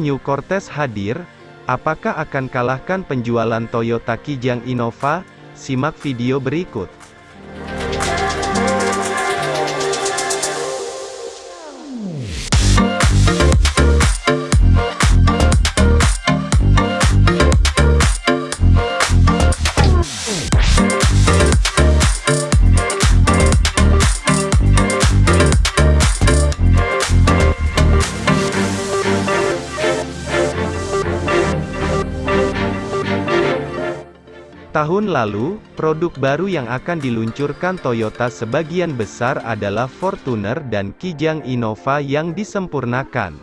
New Cortez hadir, apakah akan kalahkan penjualan Toyota Kijang Innova? Simak video berikut. Lalu, produk baru yang akan diluncurkan Toyota sebagian besar adalah Fortuner dan Kijang Innova yang disempurnakan.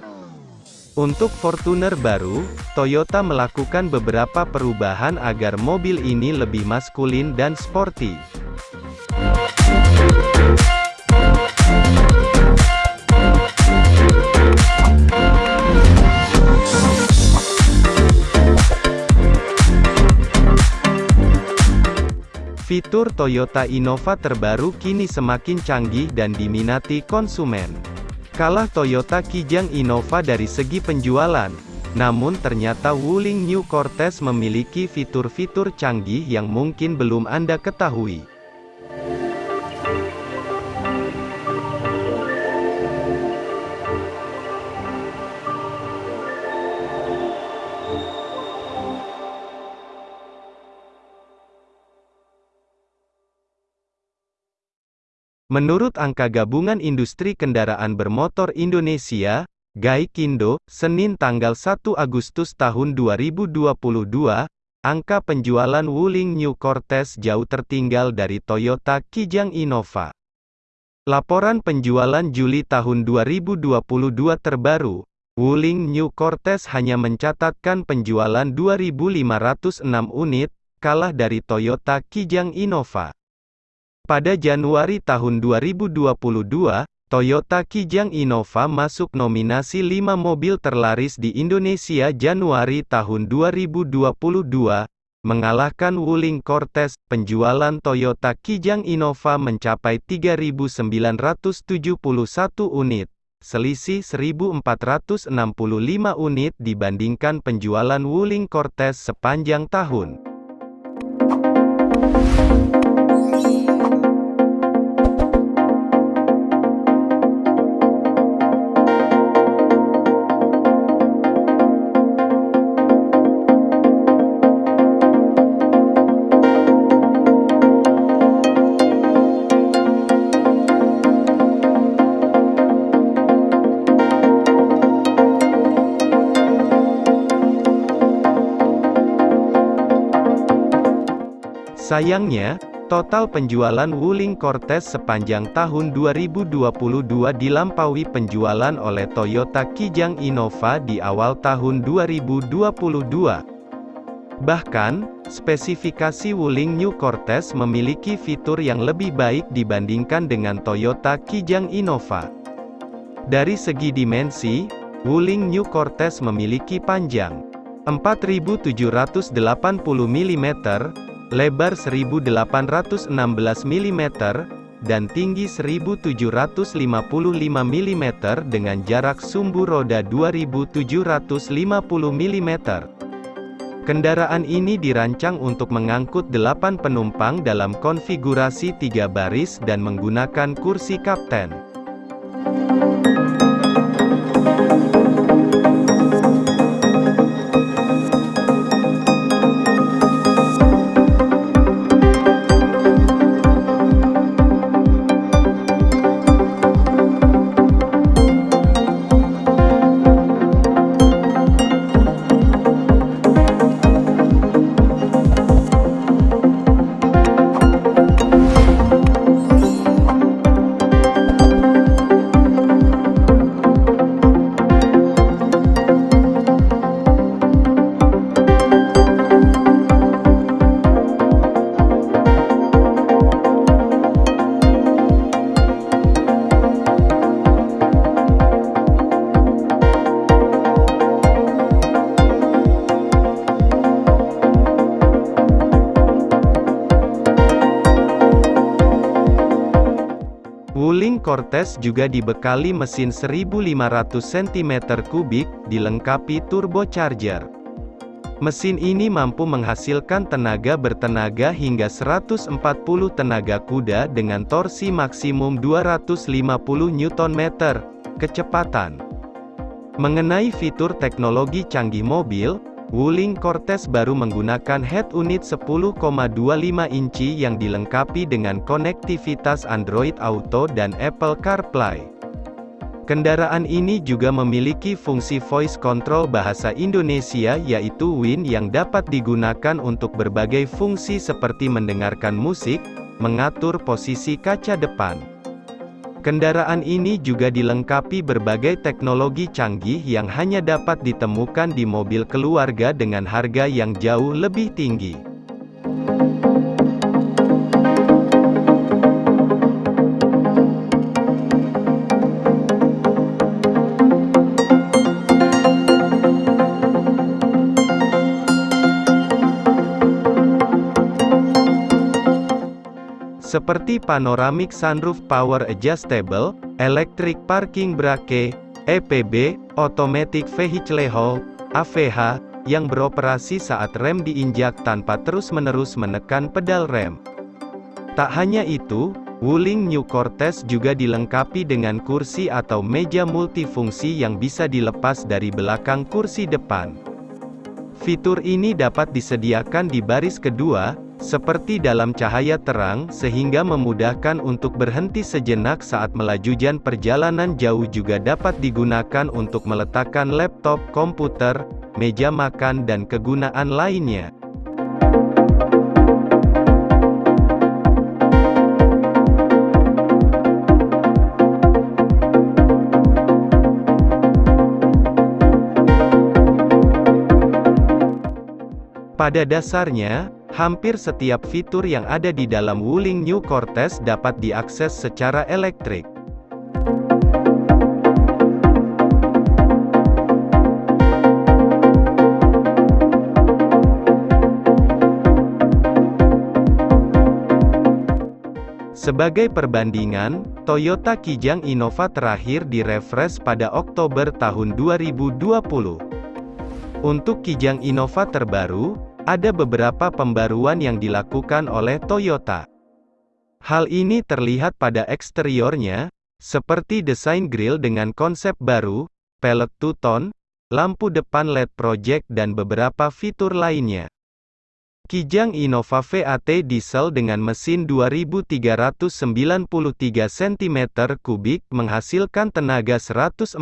Untuk Fortuner baru, Toyota melakukan beberapa perubahan agar mobil ini lebih maskulin dan sporty. Fitur Toyota Innova terbaru kini semakin canggih dan diminati konsumen. Kalah Toyota Kijang Innova dari segi penjualan, namun ternyata Wuling New Cortez memiliki fitur-fitur canggih yang mungkin belum Anda ketahui. Menurut angka Gabungan Industri Kendaraan Bermotor Indonesia, GAIKINDO, Senin tanggal 1 Agustus tahun 2022, angka penjualan Wuling New Cortez jauh tertinggal dari Toyota Kijang Innova. Laporan penjualan Juli tahun 2022 terbaru, Wuling New Cortez hanya mencatatkan penjualan 2.506 unit, kalah dari Toyota Kijang Innova. Pada Januari tahun 2022, Toyota Kijang Innova masuk nominasi 5 mobil terlaris di Indonesia Januari tahun 2022, mengalahkan Wuling Cortez. Penjualan Toyota Kijang Innova mencapai 3.971 unit, selisih 1.465 unit dibandingkan penjualan Wuling Cortez sepanjang tahun. Sayangnya, total penjualan Wuling Cortez sepanjang tahun 2022 dilampaui penjualan oleh Toyota Kijang Innova di awal tahun 2022. Bahkan, spesifikasi Wuling New Cortez memiliki fitur yang lebih baik dibandingkan dengan Toyota Kijang Innova. Dari segi dimensi, Wuling New Cortez memiliki panjang 4780 mm, lebar 1816 mm, dan tinggi 1755 mm dengan jarak sumbu roda 2750 mm. Kendaraan ini dirancang untuk mengangkut 8 penumpang dalam konfigurasi 3 baris dan menggunakan kursi kapten. Wuling Cortez juga dibekali mesin 1500 cm3, dilengkapi turbocharger. Mesin ini mampu menghasilkan tenaga bertenaga hingga 140 tenaga kuda dengan torsi maksimum 250 Nm, kecepatan. Mengenai fitur teknologi canggih mobil, Wuling Cortez baru menggunakan head unit 10,25 inci yang dilengkapi dengan konektivitas Android Auto dan Apple CarPlay. Kendaraan ini juga memiliki fungsi voice control bahasa Indonesia yaitu WIN yang dapat digunakan untuk berbagai fungsi seperti mendengarkan musik, mengatur posisi kaca depan. Kendaraan ini juga dilengkapi berbagai teknologi canggih yang hanya dapat ditemukan di mobil keluarga dengan harga yang jauh lebih tinggi. Seperti panoramic sunroof power adjustable, electric parking brake, EPB, automatic vehicle hold, AVH, yang beroperasi saat rem diinjak tanpa terus-menerus menekan pedal rem. Tak hanya itu, Wuling New Cortez juga dilengkapi dengan kursi atau meja multifungsi yang bisa dilepas dari belakang kursi depan. Fitur ini dapat disediakan di baris kedua, seperti dalam cahaya terang, sehingga memudahkan untuk berhenti sejenak saat melaju jan perjalanan jauh juga dapat digunakan untuk meletakkan laptop, komputer, meja makan dan kegunaan lainnya. Pada dasarnya, Hampir setiap fitur yang ada di dalam Wuling New Cortez dapat diakses secara elektrik. Sebagai perbandingan, Toyota Kijang Innova terakhir direfresh pada Oktober tahun 2020. Untuk Kijang Innova terbaru, ada beberapa pembaruan yang dilakukan oleh Toyota. Hal ini terlihat pada eksteriornya, seperti desain grill dengan konsep baru, pelek two-tone, lampu depan LED project dan beberapa fitur lainnya. Kijang Innova VAT diesel dengan mesin 2393 cm3 menghasilkan tenaga 147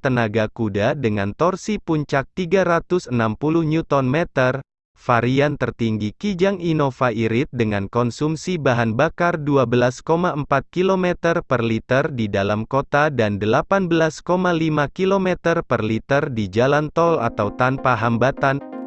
tenaga kuda dengan torsi puncak 360 Nm. Varian tertinggi Kijang Innova Irit dengan konsumsi bahan bakar 12,4 km per liter di dalam kota dan 18,5 km per liter di jalan tol atau tanpa hambatan.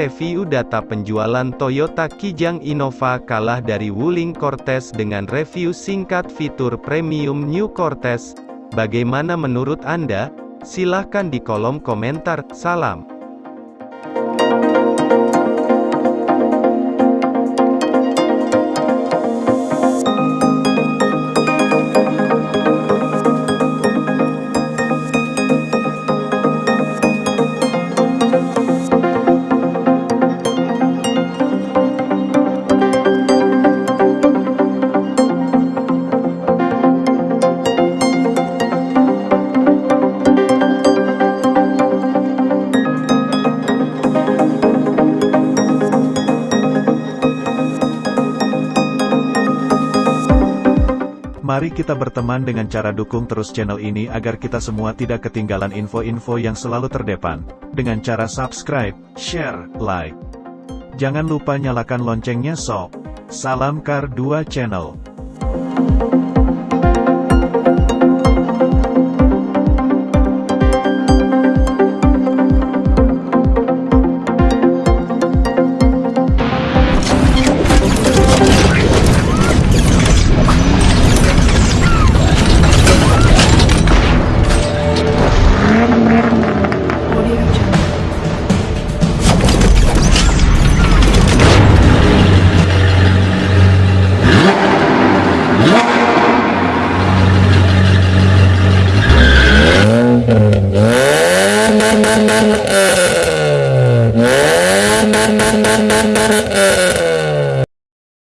Review data penjualan Toyota Kijang Innova kalah dari Wuling Cortez dengan review singkat fitur premium New Cortez. Bagaimana menurut Anda? Silahkan di kolom komentar. Salam. Mari kita berteman dengan cara dukung terus channel ini agar kita semua tidak ketinggalan info-info yang selalu terdepan, dengan cara subscribe, share, like. Jangan lupa nyalakan loncengnya sob. Salam Kar 2 Channel.